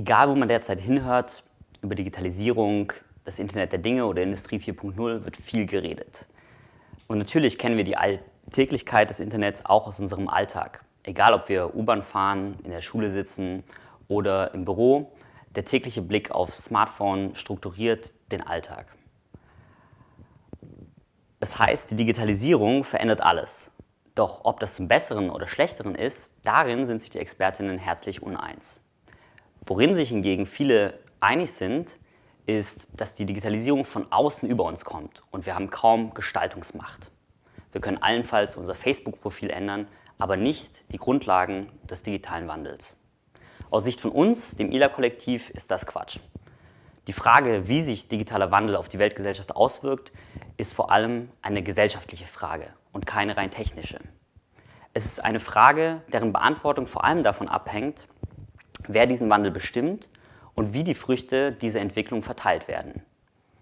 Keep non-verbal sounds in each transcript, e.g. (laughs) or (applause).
Egal, wo man derzeit hinhört, über Digitalisierung, das Internet der Dinge oder Industrie 4.0 wird viel geredet. Und natürlich kennen wir die Alltäglichkeit des Internets auch aus unserem Alltag. Egal, ob wir U-Bahn fahren, in der Schule sitzen oder im Büro, der tägliche Blick auf Smartphone strukturiert den Alltag. Das heißt, die Digitalisierung verändert alles. Doch ob das zum Besseren oder Schlechteren ist, darin sind sich die Expertinnen herzlich uneins. Worin sich hingegen viele einig sind, ist, dass die Digitalisierung von außen über uns kommt und wir haben kaum Gestaltungsmacht. Wir können allenfalls unser Facebook-Profil ändern, aber nicht die Grundlagen des digitalen Wandels. Aus Sicht von uns, dem ILA-Kollektiv, ist das Quatsch. Die Frage, wie sich digitaler Wandel auf die Weltgesellschaft auswirkt, ist vor allem eine gesellschaftliche Frage und keine rein technische. Es ist eine Frage, deren Beantwortung vor allem davon abhängt, wer diesen Wandel bestimmt und wie die Früchte dieser Entwicklung verteilt werden.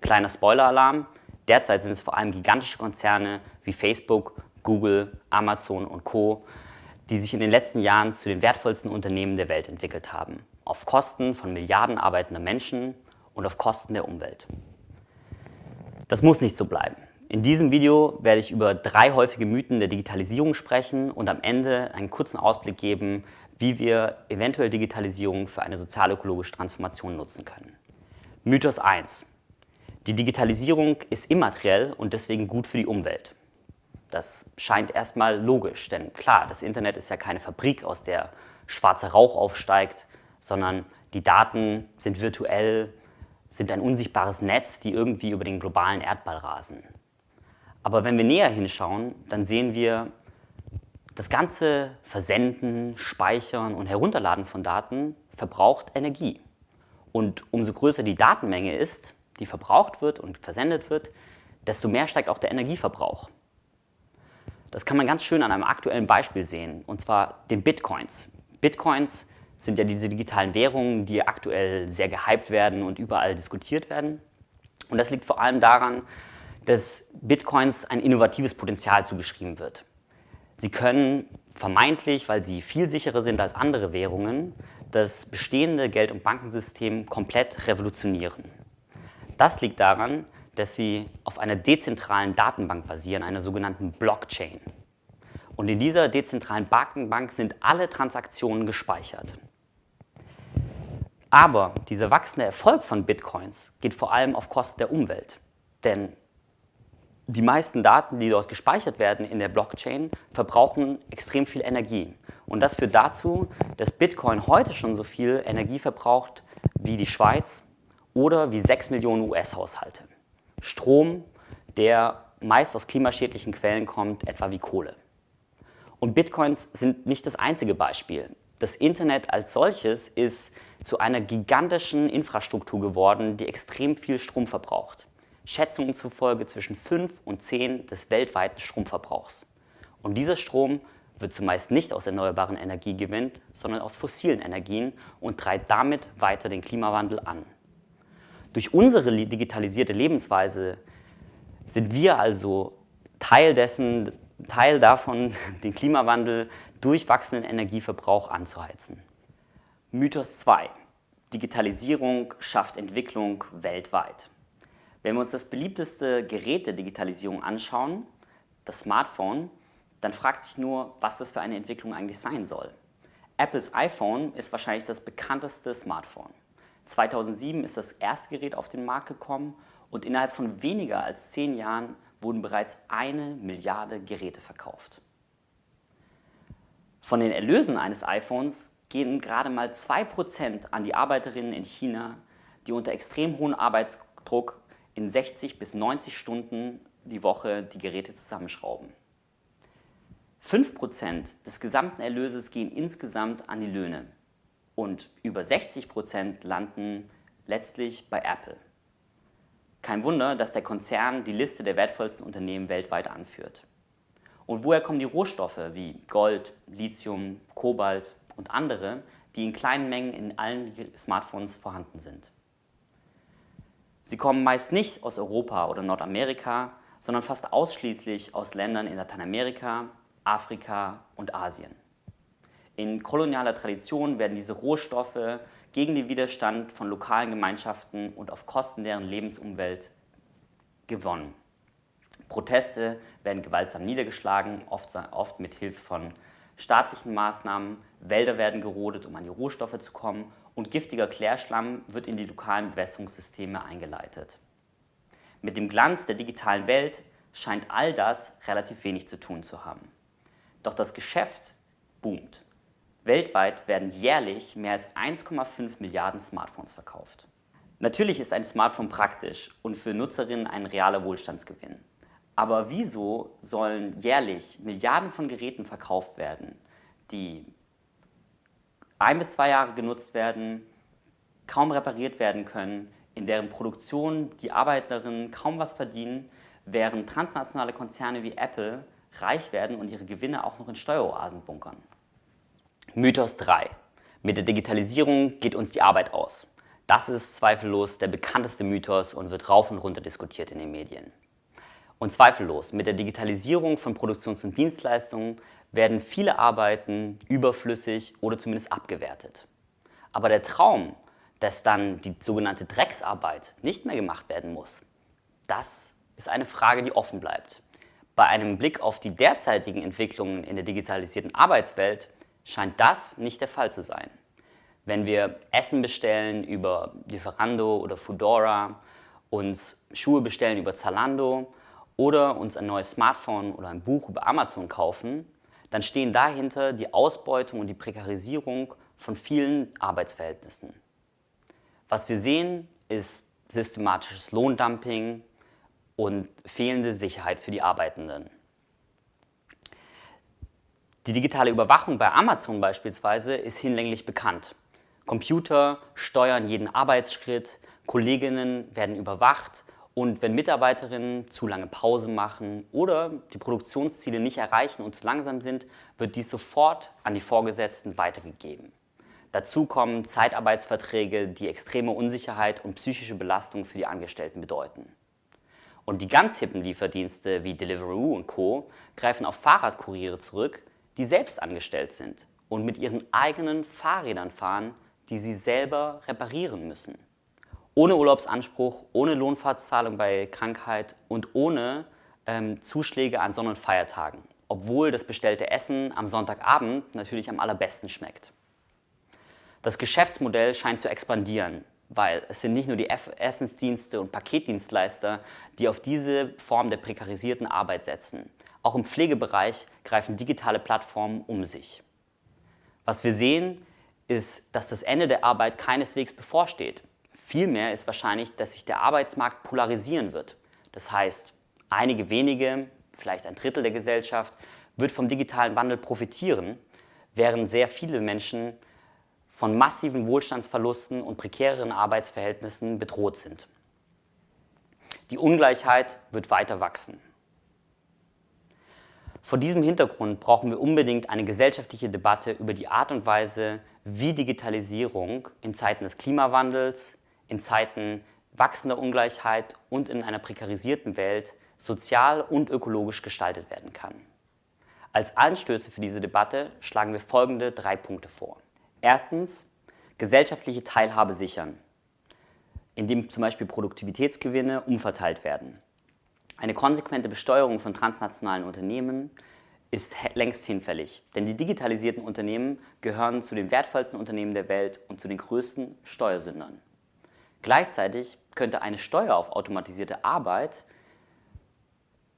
Kleiner Spoiler-Alarm, derzeit sind es vor allem gigantische Konzerne wie Facebook, Google, Amazon und Co., die sich in den letzten Jahren zu den wertvollsten Unternehmen der Welt entwickelt haben, auf Kosten von Milliarden arbeitender Menschen und auf Kosten der Umwelt. Das muss nicht so bleiben. In diesem Video werde ich über drei häufige Mythen der Digitalisierung sprechen und am Ende einen kurzen Ausblick geben, wie wir eventuell Digitalisierung für eine sozial-ökologische Transformation nutzen können. Mythos 1. Die Digitalisierung ist immateriell und deswegen gut für die Umwelt. Das scheint erstmal logisch, denn klar, das Internet ist ja keine Fabrik, aus der schwarzer Rauch aufsteigt, sondern die Daten sind virtuell, sind ein unsichtbares Netz, die irgendwie über den globalen Erdball rasen. Aber wenn wir näher hinschauen, dann sehen wir, das ganze Versenden, Speichern und Herunterladen von Daten verbraucht Energie. Und umso größer die Datenmenge ist, die verbraucht wird und versendet wird, desto mehr steigt auch der Energieverbrauch. Das kann man ganz schön an einem aktuellen Beispiel sehen, und zwar den Bitcoins. Bitcoins sind ja diese digitalen Währungen, die aktuell sehr gehypt werden und überall diskutiert werden. Und das liegt vor allem daran, dass Bitcoins ein innovatives Potenzial zugeschrieben wird. Sie können vermeintlich, weil sie viel sicherer sind als andere Währungen, das bestehende Geld- und Bankensystem komplett revolutionieren. Das liegt daran, dass sie auf einer dezentralen Datenbank basieren, einer sogenannten Blockchain. Und in dieser dezentralen Datenbank sind alle Transaktionen gespeichert. Aber dieser wachsende Erfolg von Bitcoins geht vor allem auf Kosten der Umwelt. Denn die meisten Daten, die dort gespeichert werden in der Blockchain, verbrauchen extrem viel Energie. Und das führt dazu, dass Bitcoin heute schon so viel Energie verbraucht wie die Schweiz oder wie 6 Millionen US-Haushalte. Strom, der meist aus klimaschädlichen Quellen kommt, etwa wie Kohle. Und Bitcoins sind nicht das einzige Beispiel. Das Internet als solches ist zu einer gigantischen Infrastruktur geworden, die extrem viel Strom verbraucht. Schätzungen zufolge zwischen 5 und 10 des weltweiten Stromverbrauchs. Und dieser Strom wird zumeist nicht aus erneuerbaren Energien gewinnt, sondern aus fossilen Energien und treibt damit weiter den Klimawandel an. Durch unsere digitalisierte Lebensweise sind wir also Teil dessen, Teil davon, (laughs) den Klimawandel durch wachsenden Energieverbrauch anzuheizen. Mythos 2. Digitalisierung schafft Entwicklung weltweit. Wenn wir uns das beliebteste Gerät der Digitalisierung anschauen, das Smartphone, dann fragt sich nur, was das für eine Entwicklung eigentlich sein soll. Apples iPhone ist wahrscheinlich das bekannteste Smartphone. 2007 ist das erste Gerät auf den Markt gekommen und innerhalb von weniger als zehn Jahren wurden bereits eine Milliarde Geräte verkauft. Von den Erlösen eines iPhones gehen gerade mal 2% an die Arbeiterinnen in China, die unter extrem hohem Arbeitsdruck in 60 bis 90 Stunden die Woche die Geräte zusammenschrauben. 5% des gesamten Erlöses gehen insgesamt an die Löhne und über 60% landen letztlich bei Apple. Kein Wunder, dass der Konzern die Liste der wertvollsten Unternehmen weltweit anführt. Und woher kommen die Rohstoffe wie Gold, Lithium, Kobalt und andere, die in kleinen Mengen in allen Smartphones vorhanden sind? Sie kommen meist nicht aus Europa oder Nordamerika, sondern fast ausschließlich aus Ländern in Lateinamerika, Afrika und Asien. In kolonialer Tradition werden diese Rohstoffe gegen den Widerstand von lokalen Gemeinschaften und auf Kosten deren Lebensumwelt gewonnen. Proteste werden gewaltsam niedergeschlagen, oft, oft mit Hilfe von staatlichen Maßnahmen, Wälder werden gerodet, um an die Rohstoffe zu kommen und giftiger Klärschlamm wird in die lokalen Bewässerungssysteme eingeleitet. Mit dem Glanz der digitalen Welt scheint all das relativ wenig zu tun zu haben. Doch das Geschäft boomt. Weltweit werden jährlich mehr als 1,5 Milliarden Smartphones verkauft. Natürlich ist ein Smartphone praktisch und für Nutzerinnen ein realer Wohlstandsgewinn. Aber wieso sollen jährlich Milliarden von Geräten verkauft werden, die ein bis zwei Jahre genutzt werden, kaum repariert werden können, in deren Produktion die Arbeiterinnen kaum was verdienen, während transnationale Konzerne wie Apple reich werden und ihre Gewinne auch noch in Steueroasen bunkern? Mythos 3. Mit der Digitalisierung geht uns die Arbeit aus. Das ist zweifellos der bekannteste Mythos und wird rauf und runter diskutiert in den Medien. Und zweifellos, mit der Digitalisierung von Produktions- und Dienstleistungen werden viele Arbeiten überflüssig oder zumindest abgewertet. Aber der Traum, dass dann die sogenannte Drecksarbeit nicht mehr gemacht werden muss, das ist eine Frage, die offen bleibt. Bei einem Blick auf die derzeitigen Entwicklungen in der digitalisierten Arbeitswelt scheint das nicht der Fall zu sein. Wenn wir Essen bestellen über Lieferando oder Foodora, uns Schuhe bestellen über Zalando oder uns ein neues Smartphone oder ein Buch über Amazon kaufen, dann stehen dahinter die Ausbeutung und die Prekarisierung von vielen Arbeitsverhältnissen. Was wir sehen, ist systematisches Lohndumping und fehlende Sicherheit für die Arbeitenden. Die digitale Überwachung bei Amazon beispielsweise ist hinlänglich bekannt. Computer steuern jeden Arbeitsschritt, Kolleginnen werden überwacht und wenn Mitarbeiterinnen zu lange Pause machen oder die Produktionsziele nicht erreichen und zu langsam sind, wird dies sofort an die Vorgesetzten weitergegeben. Dazu kommen Zeitarbeitsverträge, die extreme Unsicherheit und psychische Belastung für die Angestellten bedeuten. Und die ganz hippen Lieferdienste wie Deliveroo und Co. greifen auf Fahrradkuriere zurück, die selbst angestellt sind und mit ihren eigenen Fahrrädern fahren, die sie selber reparieren müssen. Ohne Urlaubsanspruch, ohne Lohnfahrtszahlung bei Krankheit und ohne ähm, Zuschläge an Sonn- und Feiertagen, obwohl das bestellte Essen am Sonntagabend natürlich am allerbesten schmeckt. Das Geschäftsmodell scheint zu expandieren, weil es sind nicht nur die Essensdienste und Paketdienstleister, die auf diese Form der prekarisierten Arbeit setzen. Auch im Pflegebereich greifen digitale Plattformen um sich. Was wir sehen, ist, dass das Ende der Arbeit keineswegs bevorsteht. Vielmehr ist wahrscheinlich, dass sich der Arbeitsmarkt polarisieren wird. Das heißt, einige wenige, vielleicht ein Drittel der Gesellschaft, wird vom digitalen Wandel profitieren, während sehr viele Menschen von massiven Wohlstandsverlusten und prekäreren Arbeitsverhältnissen bedroht sind. Die Ungleichheit wird weiter wachsen. Vor diesem Hintergrund brauchen wir unbedingt eine gesellschaftliche Debatte über die Art und Weise, wie Digitalisierung in Zeiten des Klimawandels, in Zeiten wachsender Ungleichheit und in einer prekarisierten Welt sozial und ökologisch gestaltet werden kann. Als Anstöße für diese Debatte schlagen wir folgende drei Punkte vor. Erstens, gesellschaftliche Teilhabe sichern, indem zum Beispiel Produktivitätsgewinne umverteilt werden. Eine konsequente Besteuerung von transnationalen Unternehmen ist längst hinfällig, denn die digitalisierten Unternehmen gehören zu den wertvollsten Unternehmen der Welt und zu den größten Steuersündern. Gleichzeitig könnte eine Steuer auf automatisierte Arbeit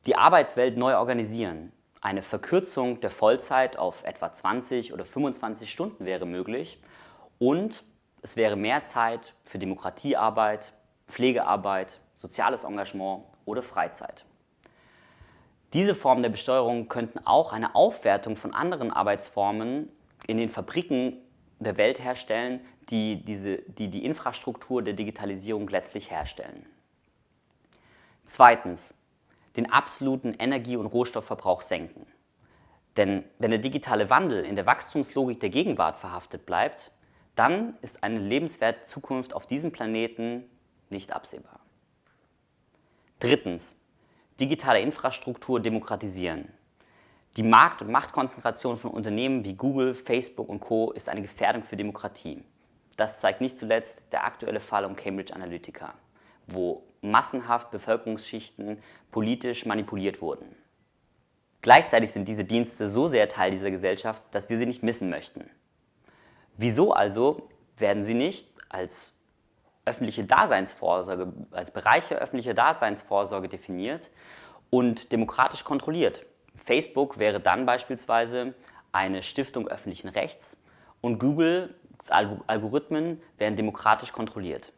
die Arbeitswelt neu organisieren. Eine Verkürzung der Vollzeit auf etwa 20 oder 25 Stunden wäre möglich und es wäre mehr Zeit für Demokratiearbeit, Pflegearbeit, soziales Engagement oder Freizeit. Diese Formen der Besteuerung könnten auch eine Aufwertung von anderen Arbeitsformen in den Fabriken der Welt herstellen, die, diese, die die Infrastruktur der Digitalisierung letztlich herstellen. Zweitens, den absoluten Energie- und Rohstoffverbrauch senken. Denn wenn der digitale Wandel in der Wachstumslogik der Gegenwart verhaftet bleibt, dann ist eine lebenswerte Zukunft auf diesem Planeten nicht absehbar. Drittens, digitale Infrastruktur demokratisieren. Die Markt- und Machtkonzentration von Unternehmen wie Google, Facebook und Co. ist eine Gefährdung für Demokratie. Das zeigt nicht zuletzt der aktuelle Fall um Cambridge Analytica, wo massenhaft Bevölkerungsschichten politisch manipuliert wurden. Gleichzeitig sind diese Dienste so sehr Teil dieser Gesellschaft, dass wir sie nicht missen möchten. Wieso also werden sie nicht als öffentliche Daseinsvorsorge, als Bereiche öffentlicher Daseinsvorsorge definiert und demokratisch kontrolliert? Facebook wäre dann beispielsweise eine Stiftung öffentlichen Rechts und Google Algorithmen werden demokratisch kontrolliert.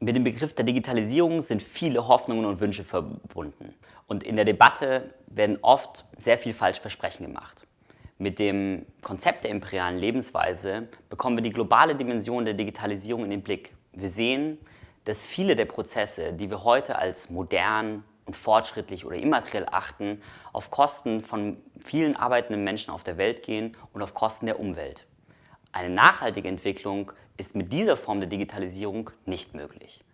Mit dem Begriff der Digitalisierung sind viele Hoffnungen und Wünsche verbunden. Und in der Debatte werden oft sehr viel falsche Versprechen gemacht. Mit dem Konzept der imperialen Lebensweise bekommen wir die globale Dimension der Digitalisierung in den Blick. Wir sehen, dass viele der Prozesse, die wir heute als modern und fortschrittlich oder immateriell achten, auf Kosten von vielen arbeitenden Menschen auf der Welt gehen und auf Kosten der Umwelt. Eine nachhaltige Entwicklung ist mit dieser Form der Digitalisierung nicht möglich.